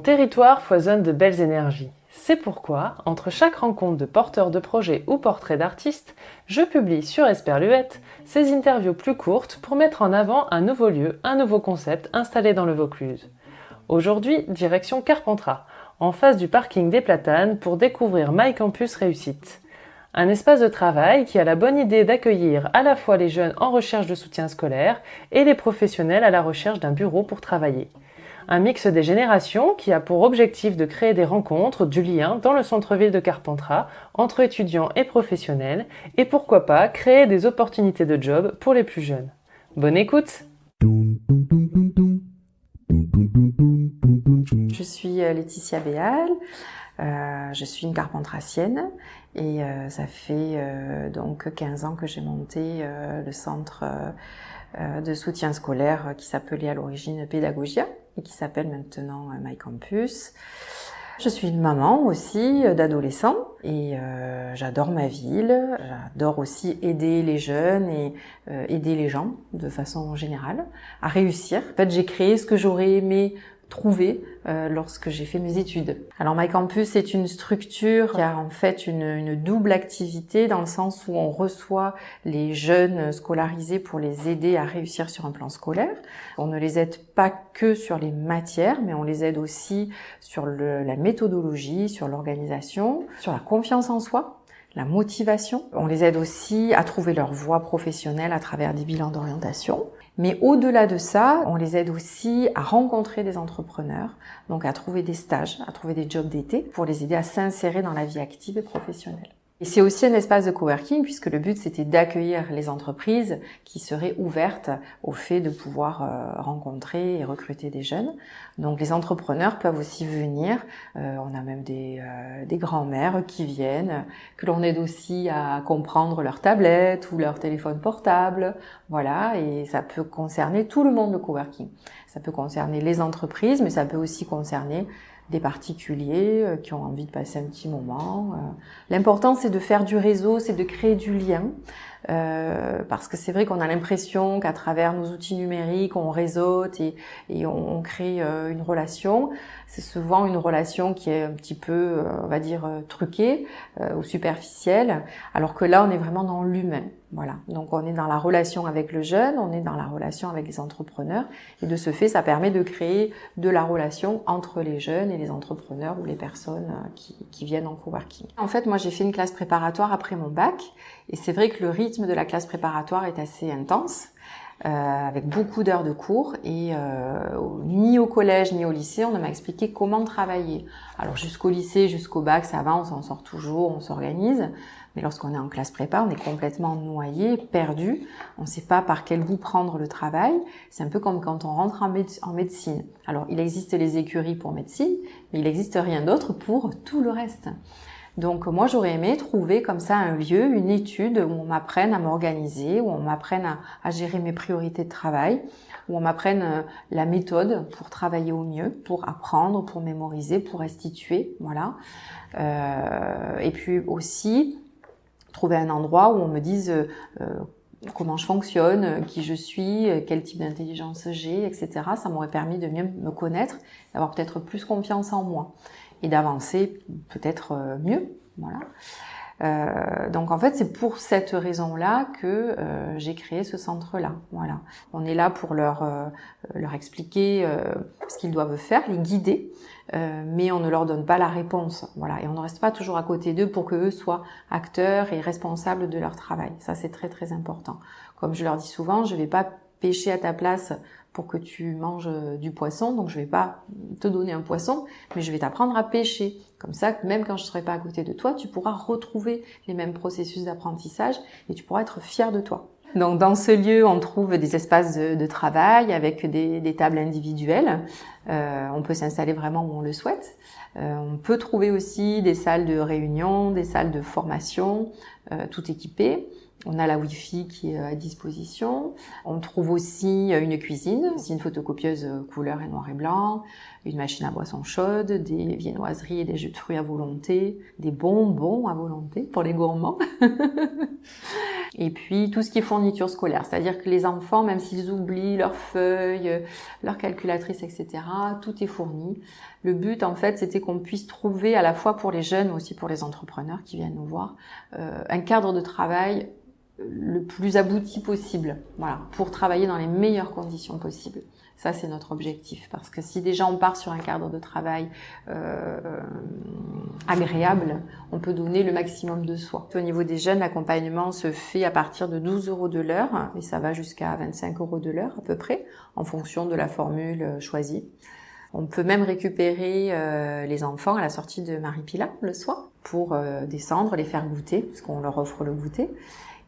Mon territoire foisonne de belles énergies. C'est pourquoi, entre chaque rencontre de porteurs de projets ou portraits d'artistes, je publie sur Esperluette ces interviews plus courtes pour mettre en avant un nouveau lieu, un nouveau concept installé dans le Vaucluse. Aujourd'hui, direction Carpentras, en face du parking des Platanes pour découvrir My Campus Réussite. Un espace de travail qui a la bonne idée d'accueillir à la fois les jeunes en recherche de soutien scolaire et les professionnels à la recherche d'un bureau pour travailler. Un mix des générations qui a pour objectif de créer des rencontres, du lien dans le centre-ville de Carpentras entre étudiants et professionnels et pourquoi pas créer des opportunités de job pour les plus jeunes. Bonne écoute Je suis euh, Laetitia Béal, euh, je suis une carpentracienne et euh, ça fait donc 15 ans que j'ai monté le centre de soutien scolaire qui s'appelait à l'origine Pédagogia qui s'appelle maintenant My Campus. Je suis une maman aussi d'adolescents et euh, j'adore ma ville. J'adore aussi aider les jeunes et euh, aider les gens de façon générale à réussir. En fait, j'ai créé ce que j'aurais aimé trouvé euh, lorsque j'ai fait mes études. Alors My Campus est une structure qui a en fait une, double activité dans le sens où on reçoit les jeunes scolarisés pour les aider à réussir sur un plan scolaire. On ne les aide pas que sur les matières, mais on les aide aussi sur la méthodologie, sur l'organisation, sur la confiance en soi la motivation. On les aide aussi à trouver leur voie professionnelle à travers des bilans d'orientation. Mais au-delà de ça, on les aide aussi à rencontrer des entrepreneurs, donc à trouver des stages, à trouver des jobs d'été pour les aider à s'insérer dans la vie active et professionnelle. Et c'est aussi un espace de coworking puisque le but c'était d'accueillir les entreprises qui seraient ouvertes au fait de pouvoir euh, rencontrer et recruter des jeunes. Donc les entrepreneurs peuvent aussi venir. Euh, on a même des, euh, des grands-mères qui viennent, que l'on aide aussi à comprendre leur tablette ou leur téléphone portable. Voilà, et ça peut concerner tout le monde le coworking. Ça peut concerner les entreprises, mais ça peut aussi concerner des particuliers euh, qui ont envie de passer un petit moment. Euh. L'important, c'est de faire du réseau, c'est de créer du lien. Euh, parce que c'est vrai qu'on a l'impression qu'à travers nos outils numériques, on réseaute et, on, crée euh, une relation. C'est souvent une relation qui est un petit peu, euh, on va dire, truquée ou superficielle, alors que là, on est vraiment dans l'humain. Voilà. Donc, on est dans la relation avec le jeune, on est dans la relation avec les entrepreneurs, et de ce fait, ça permet de créer de la relation entre les jeunes et les entrepreneurs ou les personnes qui viennent en coworking. En fait, moi, j'ai fait une classe préparatoire après mon bac, et c'est vrai que le rythme de la classe préparatoire est assez intense. Euh, avec beaucoup d'heures de cours et euh, ni au collège ni au lycée on ne m'a expliqué comment travailler. Alors jusqu'au lycée, jusqu'au bac, ça va, on s'en sort toujours, on s'organise. Mais lorsqu'on est en classe prépa, on est complètement noyé, perdu. On ne sait pas par quel bout prendre le travail. C'est un peu comme quand on rentre en, en médecine. Alors il existe les écuries pour médecine, mais il n'existe rien d'autre pour tout le reste. Donc moi j'aurais aimé trouver comme ça un lieu, une étude où on m'apprenne à m'organiser, où on m'apprenne à, gérer mes priorités de travail, où on m'apprenne euh, la méthode pour travailler au mieux, pour apprendre, pour mémoriser, pour restituer, voilà. Euh, et puis aussi trouver un endroit où on me dise euh, comment je fonctionne, qui je suis, quel type d'intelligence j'ai, etc. Ça m'aurait permis de mieux me connaître, d'avoir peut-être plus confiance en moi et d'avancer peut-être euh, mieux. Voilà. Euh, donc en fait, c'est pour cette raison-là que euh, j'ai créé ce centre-là. Voilà, on est là pour leur euh, leur expliquer euh, ce qu'ils doivent faire, les guider, mais on ne leur donne pas la réponse. Voilà, et on ne reste pas toujours à côté d'eux pour que eux soient acteurs et responsables de leur travail. Ça, c'est très très important. Comme je leur dis souvent, je vais pas pêcher à ta place pour que tu manges euh, du poisson. Donc je vais pas te donner un poisson, mais je vais t'apprendre à pêcher. Comme ça, même quand je serai pas à côté de toi, tu pourras retrouver les mêmes processus d'apprentissage et tu pourras être fier de toi. Donc dans ce lieu, on trouve des espaces de, travail avec des, tables individuelles. Euh, on peut s'installer vraiment où on le souhaite. Euh, on peut trouver aussi des salles de réunion, des salles de formation, tout équipées. On a la Wi-Fi qui est à disposition. On trouve aussi une cuisine, une photocopieuse couleur et noir et blanc, une machine à boisson chaude, des viennoiseries et des jus de fruits à volonté, des bonbons à volonté pour les gourmands. et puis tout ce qui est fourniture scolaire, c'est-à-dire que les enfants, même s'ils oublient leurs feuilles, leur calculatrice, etc., tout est fourni. Le but, en fait, c'était qu'on puisse trouver, à la fois pour les jeunes, mais aussi pour les entrepreneurs qui viennent nous voir, euh, un cadre de travail le plus abouti possible, voilà, pour travailler dans les meilleures conditions possibles. Ça, c'est notre objectif, parce que si déjà on part sur un cadre de travail euh, agréable, on peut donner le maximum de soi. Au niveau des jeunes, l'accompagnement se fait à partir de 12 euros de l'heure, et ça va jusqu'à 25 euros de l'heure à peu près, en fonction de la formule choisie. On peut même récupérer euh, les enfants à la sortie de Marie-Pila le soir pour euh, descendre, les faire goûter, parce qu'on leur offre le goûter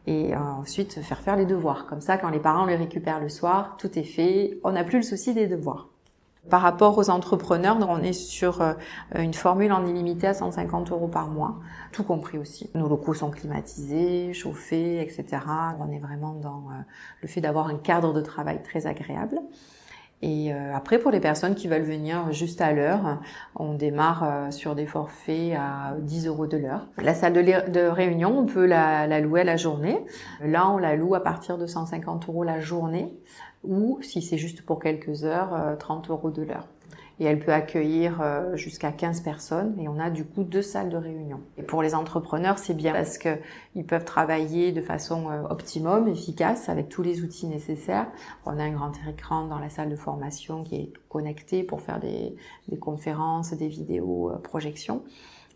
et euh, ensuite faire faire les devoirs. Comme ça, quand les parents les récupèrent le soir, tout est fait, on n'a plus le souci des devoirs. Par rapport aux entrepreneurs, on est sur euh, une formule en illimité à 150 euros par mois, tout compris aussi. Nos locaux sont climatisés, chauffés, etc. On est vraiment dans euh, le fait d'avoir un cadre de travail très agréable. Et euh, après, pour les personnes qui veulent venir juste à l'heure, on démarre euh, sur des forfaits à 10 euros de l'heure. La salle de, réunion, on peut la, louer à la journée. Là, on la loue à partir de 150 euros la journée ou, si c'est juste pour quelques heures, 30 euh, euros de l'heure et elle peut accueillir euh, jusqu'à 15 personnes et on a du coup deux salles de réunion. Et pour les entrepreneurs, c'est bien parce que ils peuvent travailler de façon euh, optimum, efficace avec tous les outils nécessaires. On a un grand écran dans la salle de formation qui est connecté pour faire des, des conférences, des vidéos, euh, projections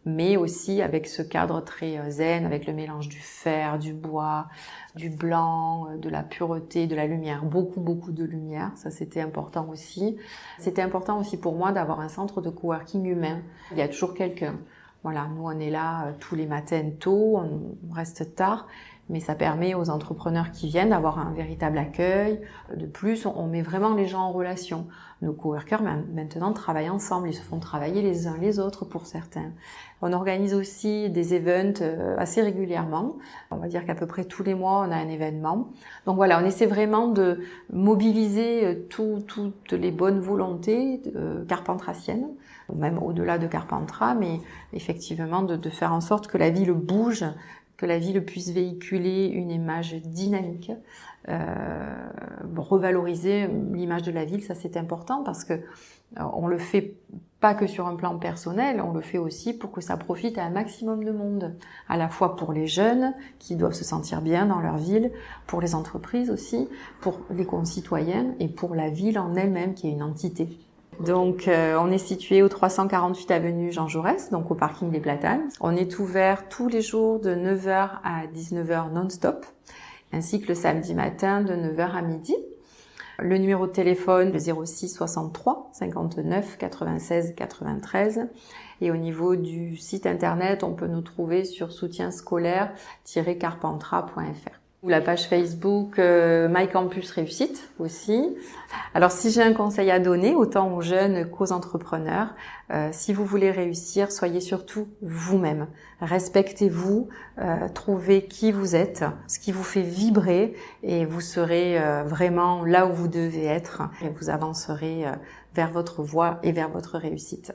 mais aussi avec ce cadre très euh, zen, avec le mélange du fer, du bois, du blanc, euh, de la pureté, de la lumière, beaucoup beaucoup de lumière, ça c'était important aussi. C'était important aussi pour moi d'avoir un centre de coworking humain. Il y a toujours quelqu'un. Voilà, nous on est là euh, tous les matins tôt, on reste tard, mais ça permet aux entrepreneurs qui viennent d'avoir un véritable accueil. De plus, on met vraiment les gens en relation. Nos coworkers maintenant travaillent ensemble, ils se font travailler les uns les autres pour certains. On organise aussi des events euh, assez régulièrement. On va dire qu'à peu près tous les mois, on a un événement. Donc voilà, on essaie vraiment de mobiliser euh, toutes les bonnes volontés euh, carpentraciennes, même au-delà de Carpentras, mais effectivement de faire en sorte que la ville bouge que la ville puisse véhiculer une image dynamique, euh, revaloriser l'image de la ville, ça c'est important parce que euh, on le fait pas que sur un plan personnel, on le fait aussi pour que ça profite à un maximum de monde, à la fois pour les jeunes qui doivent se sentir bien dans leur ville, pour les entreprises aussi, pour les concitoyens et pour la ville en elle-même qui est une entité. Donc, euh, on est situé au 348 avenue Jean Jaurès, donc au parking des Platanes. On est ouvert tous les jours de 9h à 19h non-stop, ainsi que le samedi matin de 9h à midi. Le numéro de téléphone, le 06 63 59 96 93. Et au niveau du site internet, on peut nous trouver sur soutien-scolaire-carpentras.fr ou la page Facebook euh, My Campus Réussite aussi. Alors si j'ai un conseil à donner, autant aux jeunes qu'aux entrepreneurs, euh, si vous voulez réussir, soyez surtout vous-même. Respectez-vous, euh, trouvez qui vous êtes, ce qui vous fait vibrer et vous serez euh, vraiment là où vous devez être et vous avancerez vers votre voie et vers votre réussite.